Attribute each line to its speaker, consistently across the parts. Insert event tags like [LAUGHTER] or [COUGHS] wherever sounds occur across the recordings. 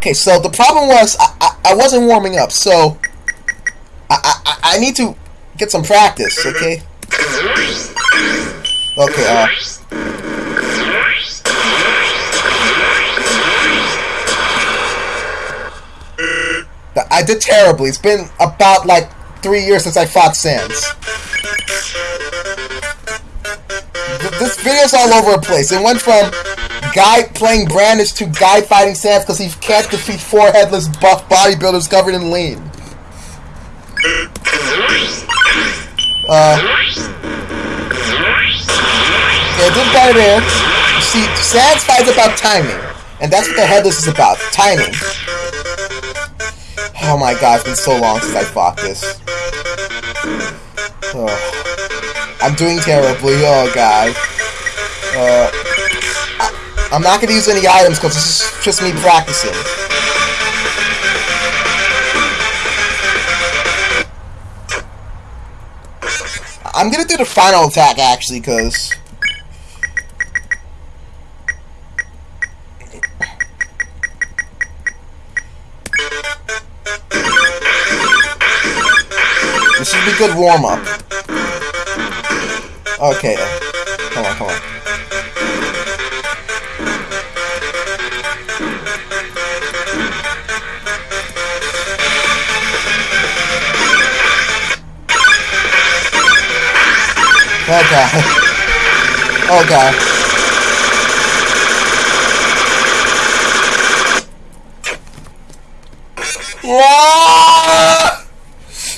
Speaker 1: Okay, so the problem was I, I, I wasn't warming up, so I, I I need to get some practice. Okay. Okay. Uh. I did terribly. It's been about like three years since I fought Sans. This video's all over the place. It went from guy playing Brandish to guy fighting Sans because he can't defeat four headless buff bodybuilders covered in lean. Uh, yeah, did better there. You see, Sans fight's about timing, and that's what the headless is about, timing. Oh my god, it's been so long since I fought this. Oh. I'm doing terribly, oh god. Uh, I'm not gonna use any items because this is just me practicing. I'm gonna do the final attack actually, because This should be good warm up. Okay. Oh god. Oh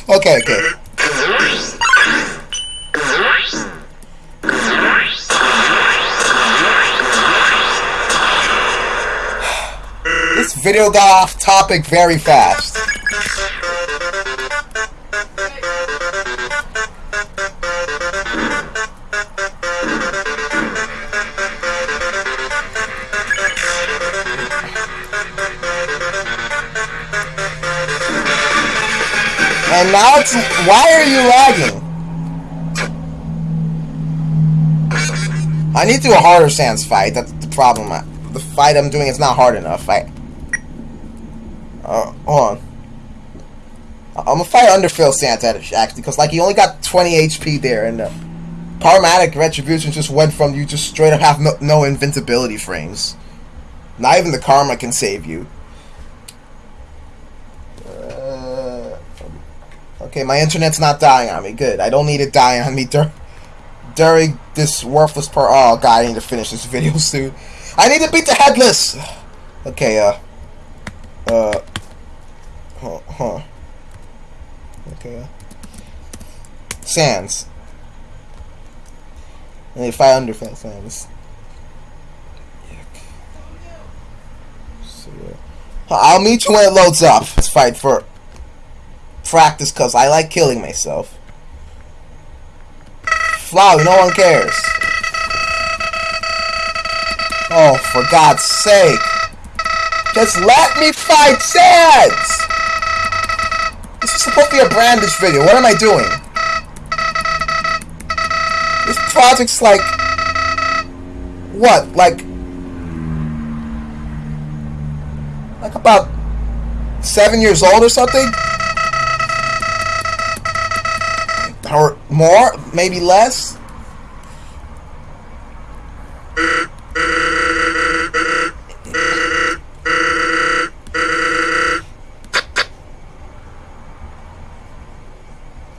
Speaker 1: Okay, okay. This video got off topic very fast. Now. Why are you lagging? I need to do a harder Sans fight. That's the problem. The fight I'm doing is not hard enough. I... Uh, hold on. I'm gonna fight Underfell Sans actually, because like he only got 20 HP there, and uh, Powermatic Retribution just went from you just straight up have no, no invincibility frames. Not even the Karma can save you. Okay, my internet's not dying on me. Good. I don't need it dying on me dur during this worthless part. Oh, God, I need to finish this [LAUGHS] video soon. I need to beat the headless! [SIGHS] Okay, uh... Uh... Huh. huh. Okay, uh... Sans. I need fight under. So, uh, I'll meet you when it loads up. Let's fight for practice because I like killing myself. Flowey, no one cares. Oh, for God's sake. Just let me fight Sans! This is supposed to be a Brandish video. What am I doing? This project's like... What? Like... Like about... Seven years old or something? More, maybe less.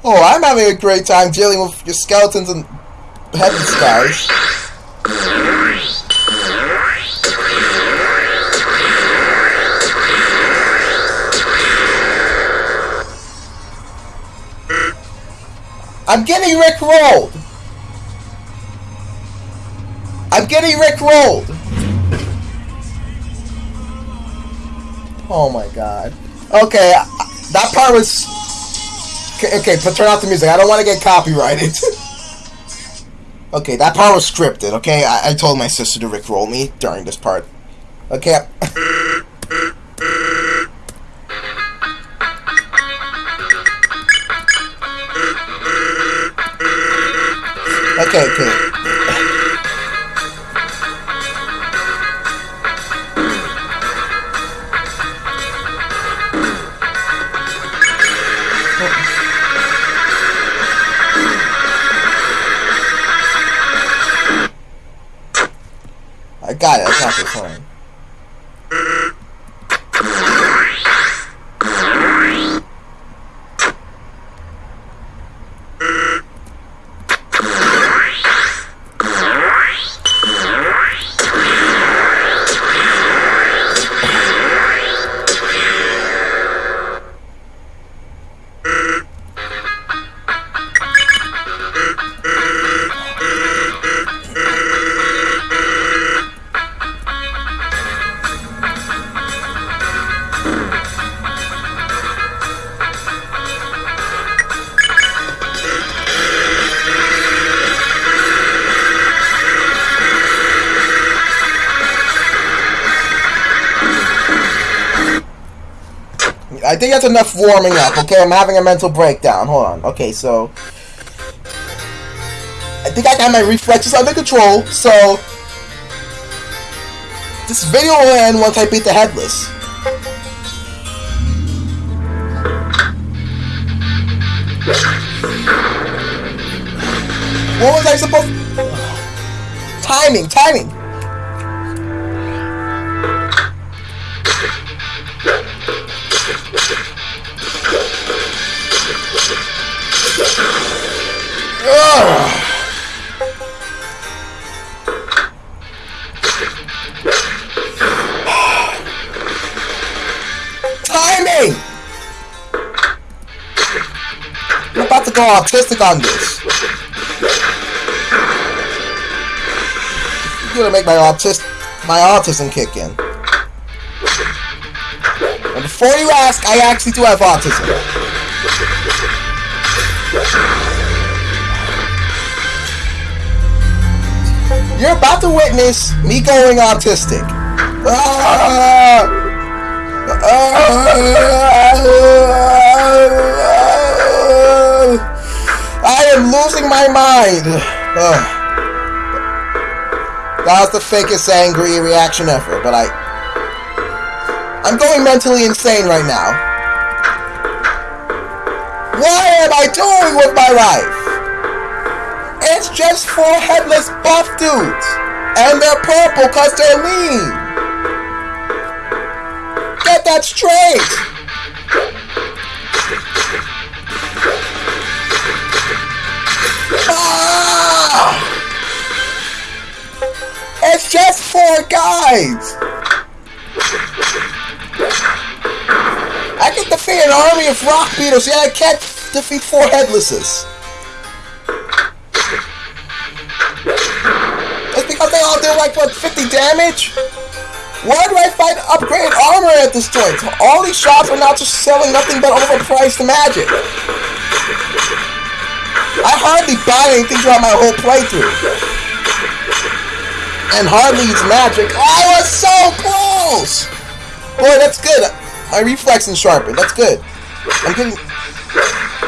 Speaker 1: Oh, I'm having a great time dealing with your skeletons and headless guys. I'm getting Rick rolled. I'm getting Rick rolled. Oh my god. Okay, that part was. Okay, but turn off the music. I don't want to get copyrighted. [LAUGHS] okay, that part was scripted. Okay, I, I told my sister to Rick roll me during this part. Okay. [LAUGHS] Okay, okay. want that's enough warming up, okay? I'm having a mental breakdown. Hold on. Okay, so... I think I got my reflexes under control, so... This video will end once I beat the Headless. What was I supposed... Timing, timing! Timing! I'm about to go autistic on this. You're gonna make my autism my autism kick in. And before you ask, I actually do have autism. You're about to witness me going autistic. I am losing my mind. That was the fakest angry reaction ever, but I... I'm going mentally insane right now. What am I doing with my life? It's just four headless buff dudes. And they're purple because they're lean. Get that straight. Ah! It's just four guys. I can defeat an army of rock beetles, yet I can't defeat four headlesses. They all do like what 50 damage? Why do I find upgraded armor at this joint? All these shops are now just selling nothing but overpriced magic. I hardly buy anything throughout my whole playthrough. And hardly use magic. I was so close! Boy, that's good. My reflex reflexes sharpened. That's good. I'm getting...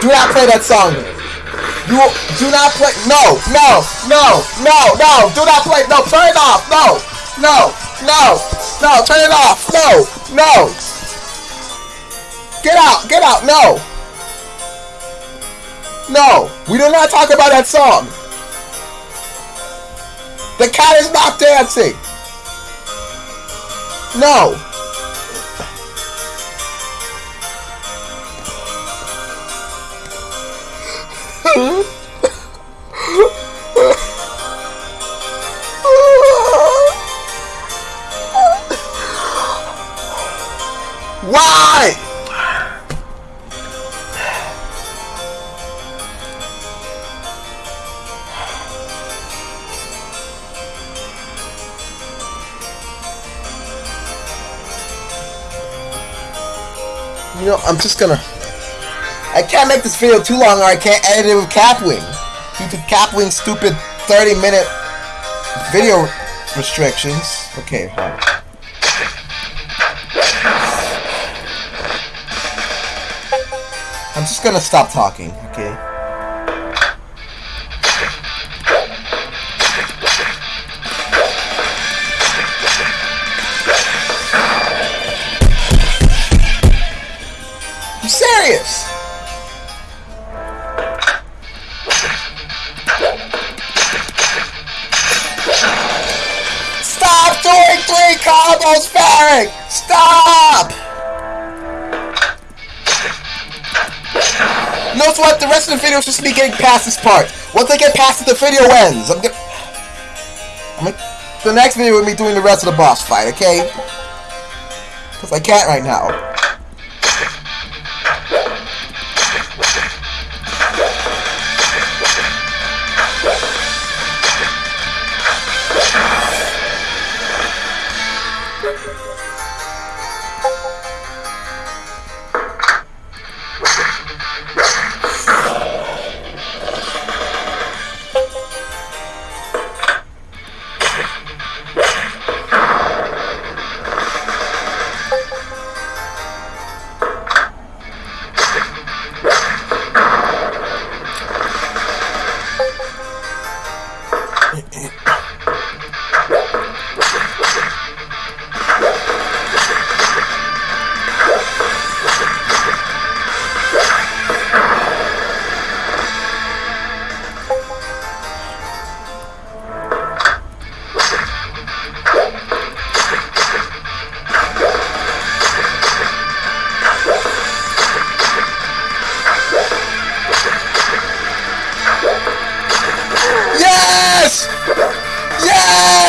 Speaker 1: Do not play that song. You do not play. No, no, no, no, no. Do not play. No, turn it off. No, no, no, no. Turn it off. No, no. Get out. Get out. No. No. We do not talk about that song. The cat is not dancing. No. You know, I'm just gonna... I can't make this video too long or I can't edit it with Kapwing. Due to Kapwing's stupid 30 minute video restrictions. Okay, on. I'm just gonna stop talking, okay? Stop combos, Eric, stop! No what? The rest of the video is just me getting past this part. Once I get past it, the video ends. I'm gonna... I'm gonna... The next video will be doing the rest of the boss fight, okay? Because I can't right now.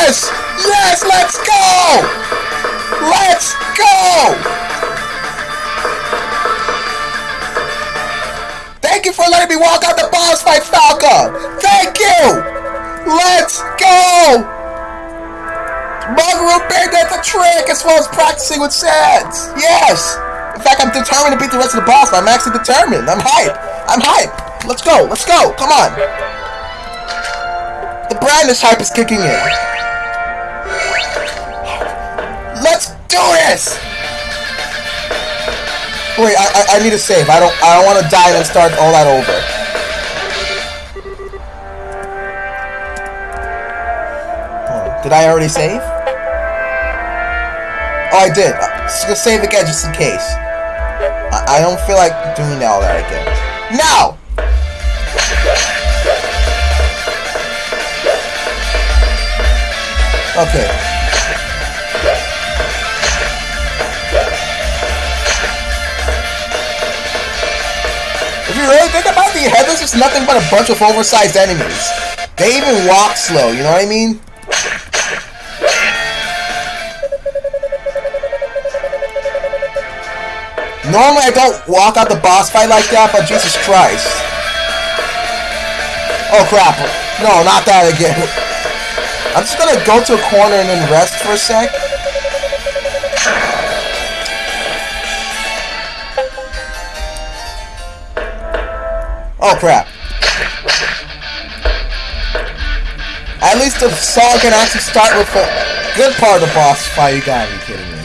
Speaker 1: Yes! Yes! Let's go! Let's go! Thank you for letting me walk out the boss fight, Falco! Thank you! Let's go! Mugger banned that's a trick as well as practicing with Sans! Yes! In fact, I'm determined to beat the rest of the boss, I'm actually determined. I'm hype. I'm hype. Let's go. Let's go. Come on. The brightness hype is kicking in. Do this. Wait, I, I, I need to save. I don't I don't want to die and start all that over. Did I already save? Oh, I did. Gonna save again just in case. I, I don't feel like doing all that again. Now! Okay. If you really think about the headless, it's nothing but a bunch of oversized enemies. They even walk slow, you know what I mean? Normally I don't walk out the boss fight like that, but Jesus Christ. Oh crap. No, not that again. [LAUGHS] I'm just gonna go to a corner and then rest for a sec. Oh crap. At least the song can actually start with a good part of the boss fight. You gotta be kidding me.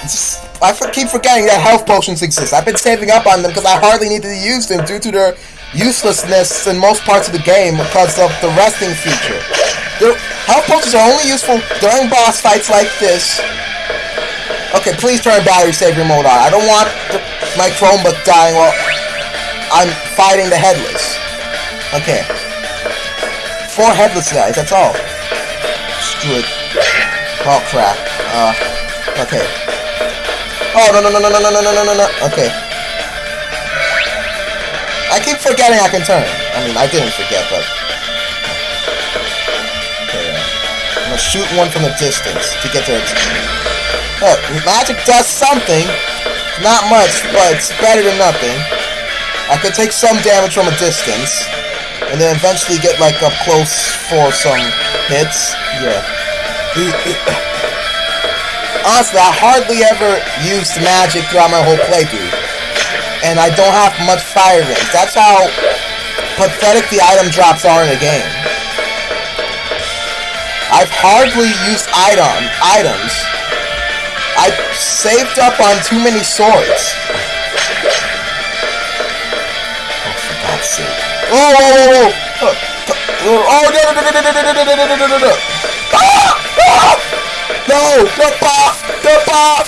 Speaker 1: Just I keep forgetting that health potions exist. I've been saving up on them because I hardly need to use them due to their uselessness in most parts of the game because of the resting feature. Health potions are only useful during boss fights like this. Okay, please turn battery saver mode on. I don't want the, my Chromebook dying while I'm fighting the headless. Okay. Four headless guys, that's all. Screw it. Oh crap. Uh, okay. Oh, no, no, no, no, no, no, no, no, no, no. Okay. I keep forgetting I can turn. I mean, I didn't forget, but... Okay, uh, I'm gonna shoot one from a distance to get their Look, magic does something. Not much, but it's better than nothing. I could take some damage from a distance, and then eventually get, like, up close for some hits. Yeah [COUGHS] honestly, I hardly ever used magic throughout my whole playthrough. And I don't have much fire rings. That's how pathetic the item drops are in the game. I've hardly used item items. I saved up on too many swords. For God's sake. Oh, oh, oh, oh, oh, no, no, no, no, no, no, no, no, no, no, no. Ah! Ah! No! The pop! The pop!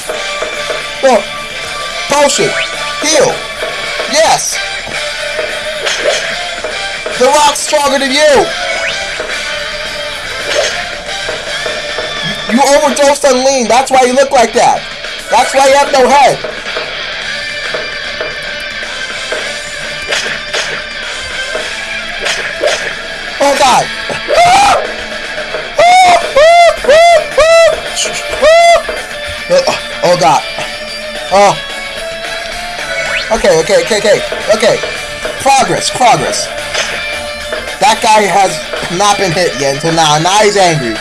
Speaker 1: Oh. Potion! Heal! Yes! The rock's stronger than you! You overdosed on lean. That's why you look like that. That's why you have no head. Oh god. Oh god. Oh. Okay, okay, okay, okay, okay. Progress, progress. That guy has not been hit yet until now. Now he's angry.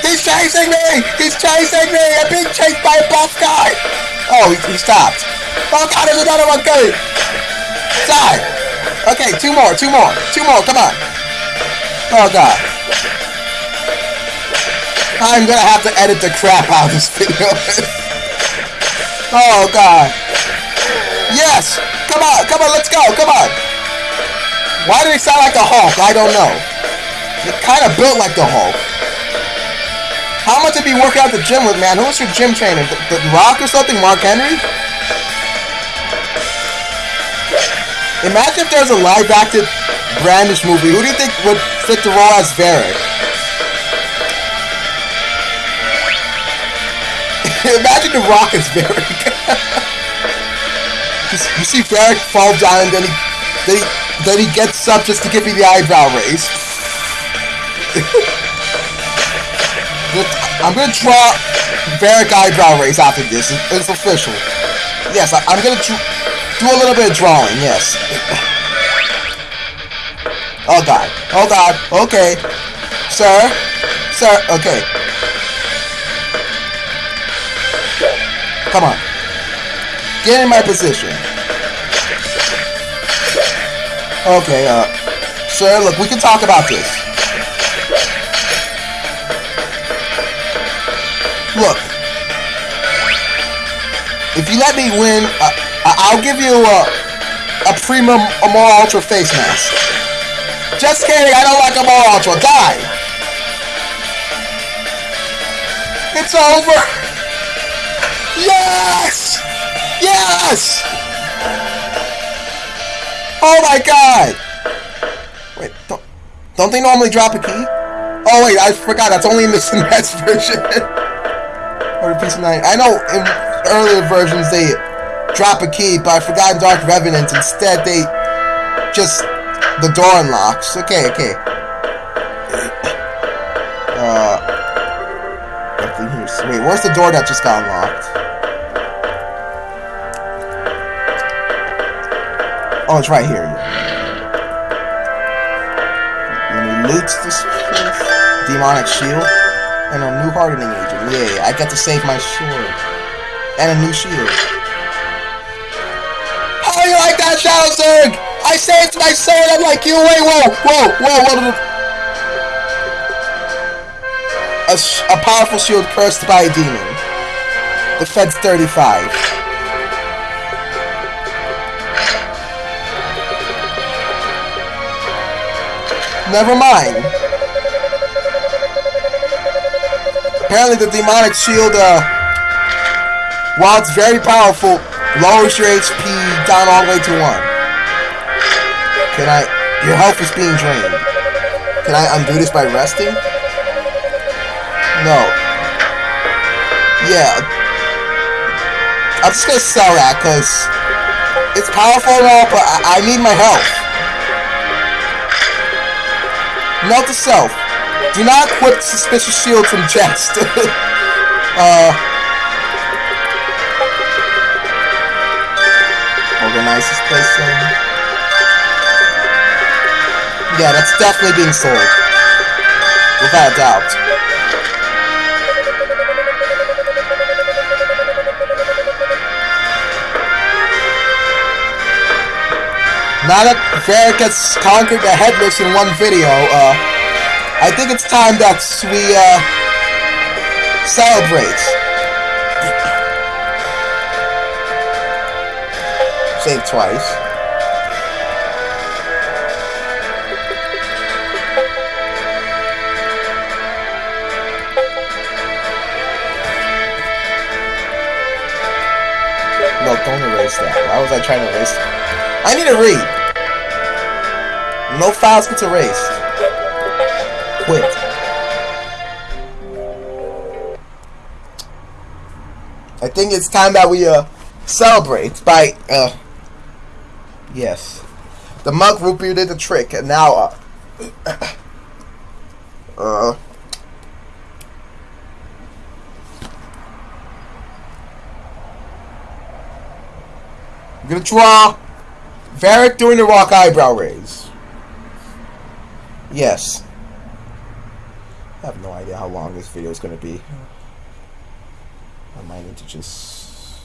Speaker 1: He's chasing me! He's chasing me! I'm being chased by a buff guy! Oh, he, he stopped. Oh god, there's another one coming! Die! Okay, two more, two more, two more, come on. Oh god. I'm gonna have to edit the crap out of this video. [LAUGHS] oh god. Yes! Come on, come on, let's go, come on! Why did he sound like the Hulk? I don't know. It kind of built like the Hulk. How much did he work out the gym with, man? Who was your gym trainer? The, the Rock or something? Mark Henry? Imagine if there's a live-acted Brandish movie. Who do you think would fit the role as Varric? [LAUGHS] Imagine the Rock as Varric. [LAUGHS] you see Varric fall down and then he, then he, then he gets up just to give me the eyebrow raise. [LAUGHS] I'm gonna draw Varric eyebrow raise after this. It's official. Yes, I, am gonna do a little bit of drawing. Yes. Oh god. Oh god. Okay. Sir. Sir. Okay. Come on. Get in my position. Okay, uh, sir, look, we can talk about this. Look, if you let me win, uh, I'll give you a, a premium more ultra face mask. Just kidding, I don't like a more ultra. Die! It's over! Yes! Yes! Oh my god! Wait, don't, don't they normally drop a key? Oh wait, I forgot, that's only in the [LAUGHS] SNES version. or the PC9. I know in earlier versions they drop a key, but I forgot in Dark Revenant. Instead, they just the door unlocks. Okay, okay. Uh, nothing here. Wait, where's the door that just got unlocked? Oh, it's right here. Let me loot this place. Demonic shield and a new hardening agent. Yay, I get to save my sword. And a new shield. How do you like that, Shadow Zerg? I say saved my sword, I'm like you, wait, whoa, whoa, whoa, whoa. A, a powerful shield cursed by a demon. Defense 35. Never mind. Apparently the demonic shield, uh, while it's very powerful, lowers your HP down all the way to 1. Can I... Your health is being drained. Can I undo this by resting? No. Yeah. I'm just gonna sell that, because it's powerful and all, but I, I need my health. Note to self. Do not equip suspicious shield from chest. [LAUGHS] uh, organize this place then. Yeah, that's definitely being sold. Without a doubt. Now that Varric has conquered the headless in one video, uh, I think it's time that we uh, celebrate. Save twice. erase that? Why was I trying to erase that? I need to read! No files gets erased. Quit. I think it's time that we, uh, celebrate by, uh, yes. The mug root did the trick, and now, uh, [COUGHS] uh, I'm gonna draw Varric doing the rock eyebrow raise. Yes. I have no idea how long this video is gonna be. I might need to just...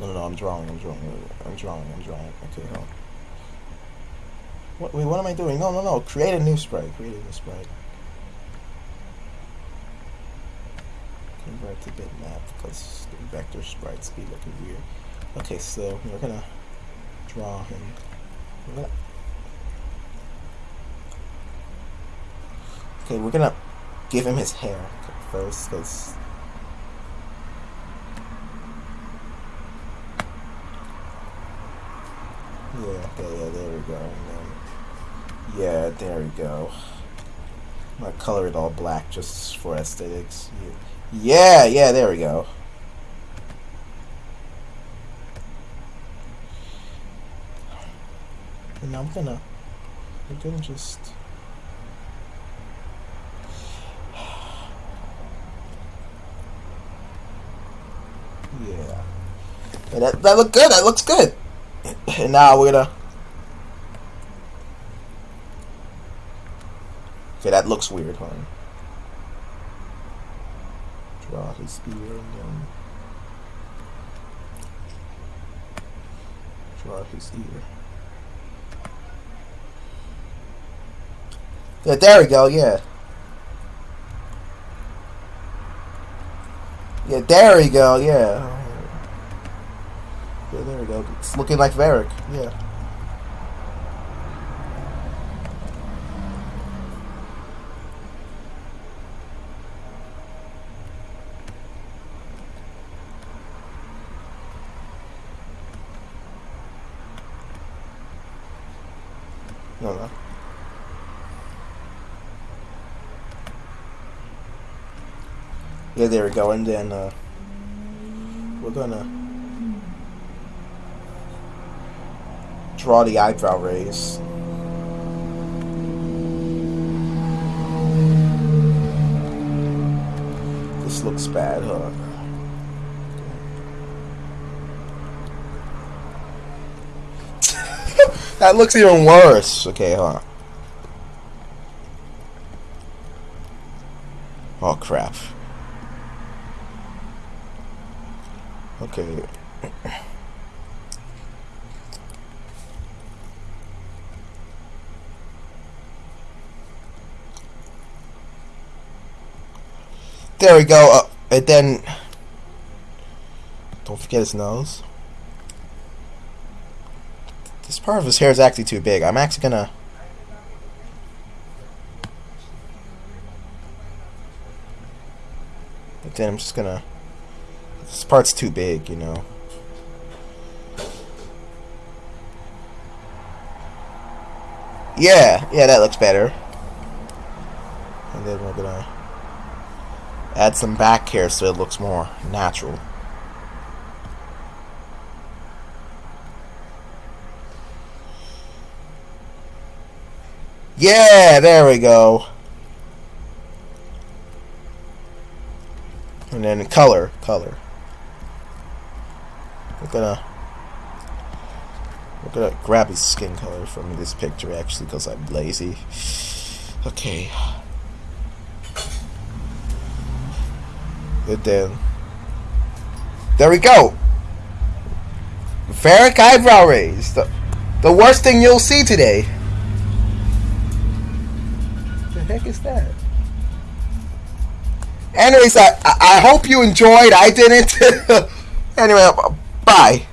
Speaker 1: No, no, no, I'm drawing, I'm drawing, I'm drawing, I'm drawing. Okay, on. What, wait, what am I doing? No, no, no, create a new sprite, create a new sprite. Convert to bitmap because the vector sprites be looking weird. Okay, so we're gonna draw him. Okay, we're gonna give him his hair first, because... Yeah, okay, yeah, there we go. Then, yeah, there we go. I'm gonna color it all black just for aesthetics. Yeah, yeah, yeah, there we go. And I'm gonna, I'm gonna just... Yeah. And that, that looked good. That looks good. [CLEARS THROAT] And now we're gonna... Okay, that looks weird, huh? Draw ear and. Draw his ear. Yeah, there we go, yeah. Yeah, there we go, yeah. Yeah, there we go. It's looking like Varric, yeah. Yeah, there we go. And then uh, we're gonna draw the eyebrow raise. This looks bad, huh? That looks even worse. Okay, huh? Oh crap. Okay. There we go. Uh, and then, don't forget his nose. Part of his hair is actually too big. I'm actually gonna. But then I'm just gonna. This part's too big, you know. Yeah, yeah, that looks better. And then we're gonna add some back hair so it looks more natural. Yeah, there we go. And then color, color. We're gonna we're gonna grab his skin color from this picture actually because I'm lazy. Okay. And then there we go. Varric eyebrow raise. The, the worst thing you'll see today. Heck is that? Anyways, I, I hope you enjoyed. I didn't. [LAUGHS] anyway, Bye.